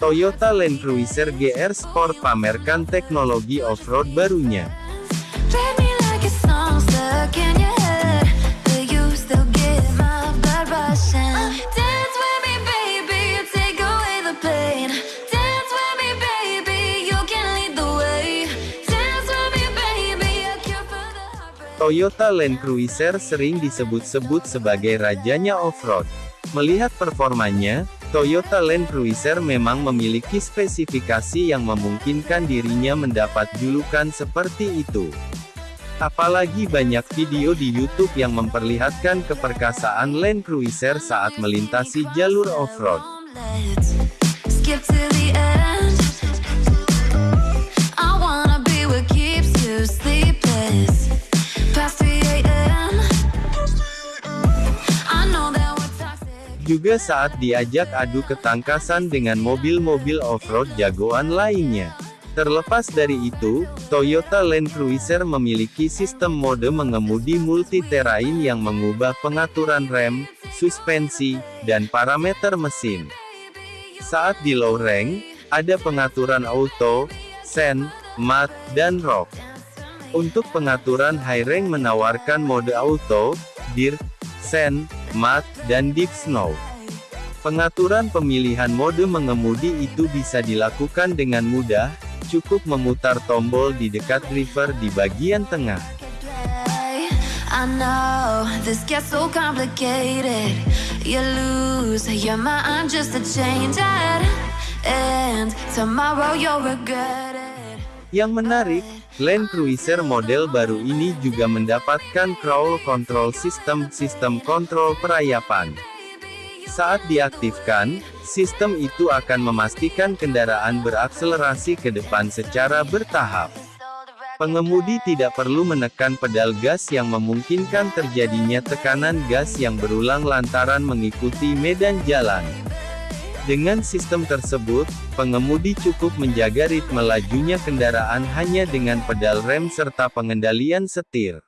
Toyota Land Cruiser GR Sport pamerkan teknologi off-road barunya. Toyota Land Cruiser sering disebut-sebut sebagai rajanya off-road. Melihat performanya, Toyota Land Cruiser memang memiliki spesifikasi yang memungkinkan dirinya mendapat julukan seperti itu. Apalagi banyak video di YouTube yang memperlihatkan keperkasaan Land Cruiser saat melintasi jalur off-road. Juga saat diajak adu ketangkasan dengan mobil-mobil off-road jagoan lainnya. Terlepas dari itu, Toyota Land Cruiser memiliki sistem mode mengemudi multi-terrain yang mengubah pengaturan rem, suspensi, dan parameter mesin. Saat di low rank, ada pengaturan auto, sen, mat, dan rock. Untuk pengaturan high rank menawarkan mode auto, dirt, sen, mat, dan deep snow. Pengaturan pemilihan mode mengemudi itu bisa dilakukan dengan mudah, cukup memutar tombol di dekat driver di bagian tengah. Yang menarik, Land Cruiser model baru ini juga mendapatkan crawl control system, sistem kontrol perayapan. Saat diaktifkan, sistem itu akan memastikan kendaraan berakselerasi ke depan secara bertahap. Pengemudi tidak perlu menekan pedal gas yang memungkinkan terjadinya tekanan gas yang berulang lantaran mengikuti medan jalan. Dengan sistem tersebut, pengemudi cukup menjaga ritme lajunya kendaraan hanya dengan pedal rem serta pengendalian setir.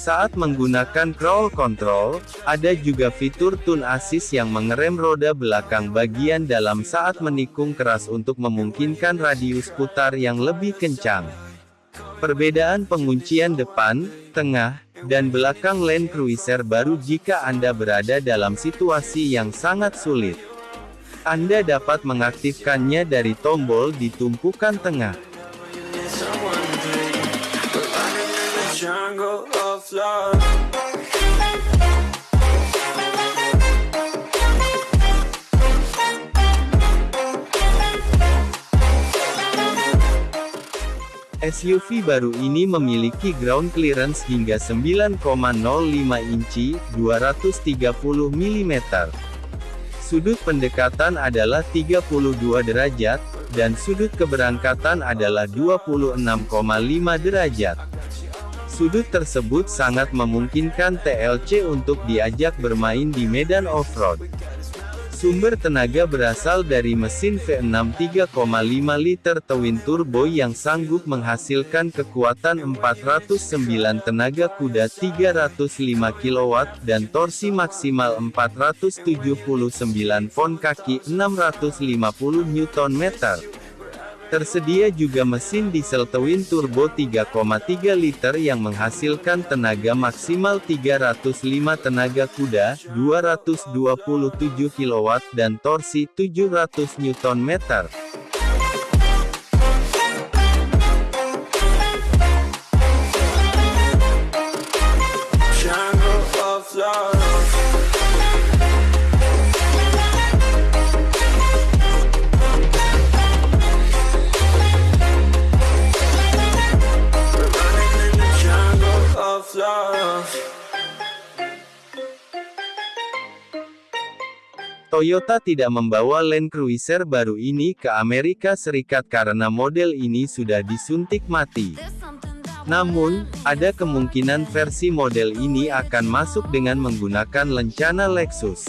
Saat menggunakan crawl control, ada juga fitur tune assist yang mengerem roda belakang bagian dalam saat menikung keras untuk memungkinkan radius putar yang lebih kencang. Perbedaan penguncian depan, tengah, dan belakang Land Cruiser baru jika Anda berada dalam situasi yang sangat sulit. Anda dapat mengaktifkannya dari tombol di tumpukan tengah. SUV baru ini memiliki ground clearance hingga 9,05 inci, 230 mm. Sudut pendekatan adalah 32 derajat, dan sudut keberangkatan adalah 26,5 derajat. Sudut tersebut sangat memungkinkan TLC untuk diajak bermain di medan off-road. Sumber tenaga berasal dari mesin V6 3,5 liter twin turbo yang sanggup menghasilkan kekuatan 409 tenaga kuda 305 kW dan torsi maksimal 479 pon kaki 650 Nm. Tersedia juga mesin diesel twin turbo 3,3 liter yang menghasilkan tenaga maksimal 305 tenaga kuda, 227 kW dan torsi 700 Nm. Toyota tidak membawa Land Cruiser baru ini ke Amerika Serikat karena model ini sudah disuntik mati. Namun, ada kemungkinan versi model ini akan masuk dengan menggunakan lencana Lexus.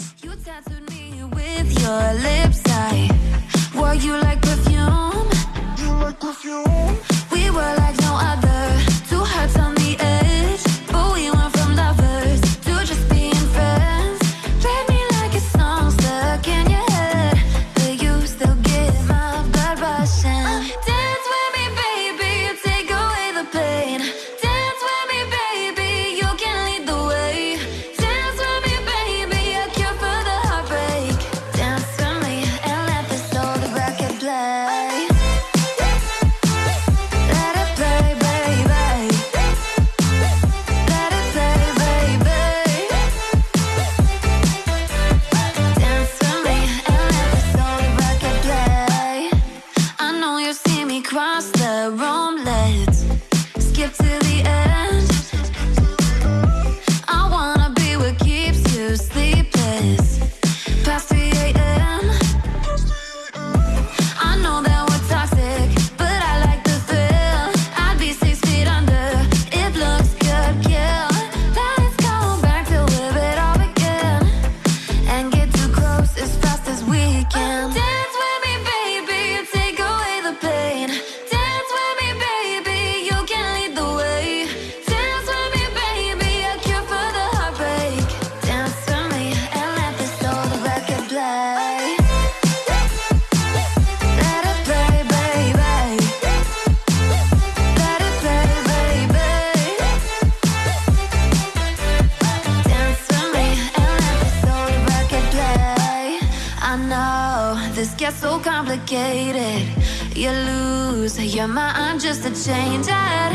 know this gets so complicated. You lose your mind just to change it.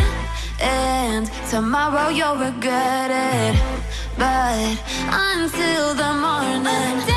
And tomorrow you'll regret it. But until the morning.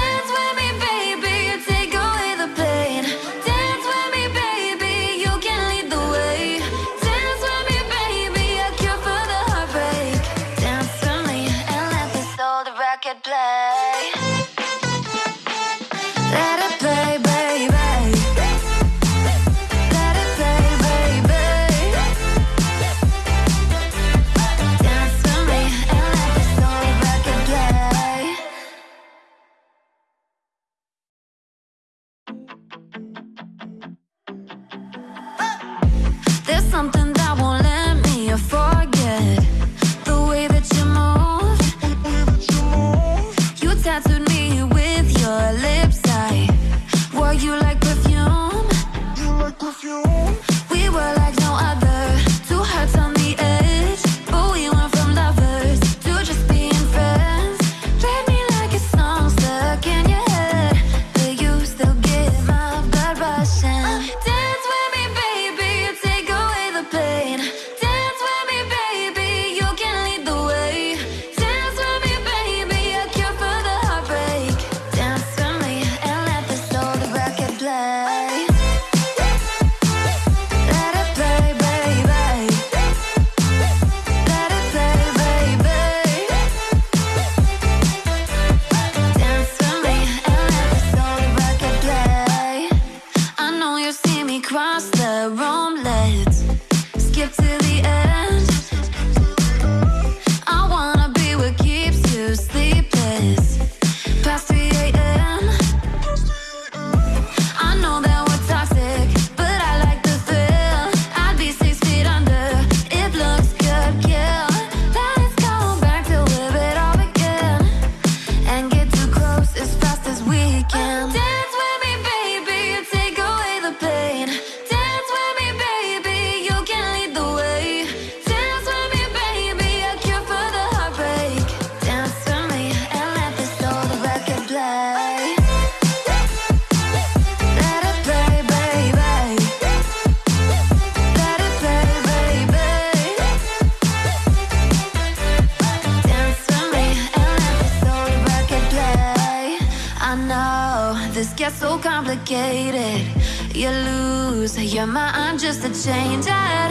complicated. You lose your mind just to change it.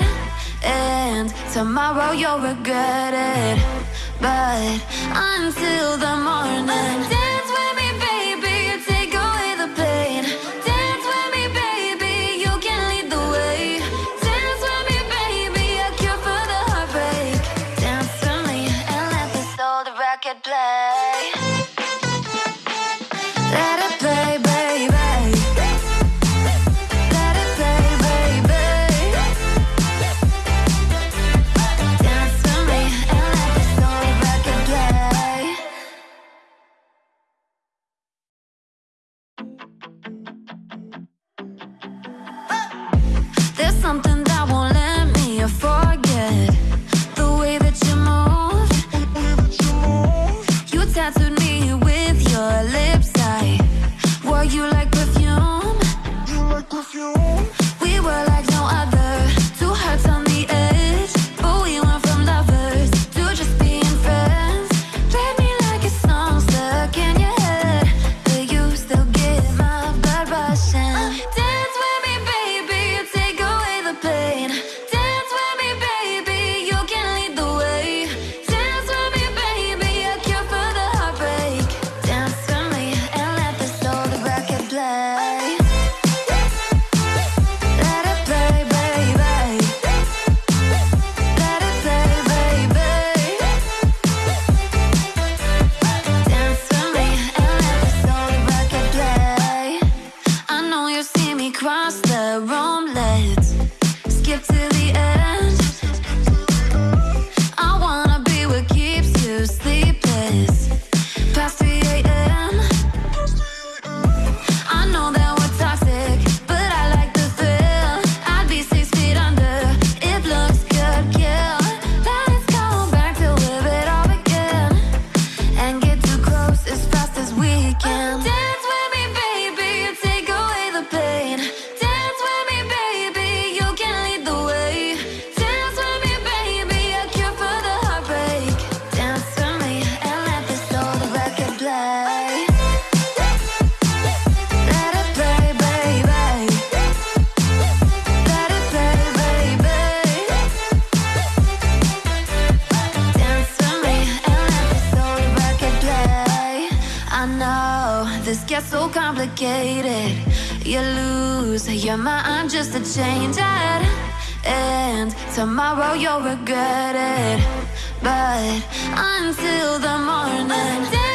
And tomorrow you'll regret it. But until the morning. this gets so complicated. You lose your mind just to change it. And tomorrow you'll regret it. But until the morning.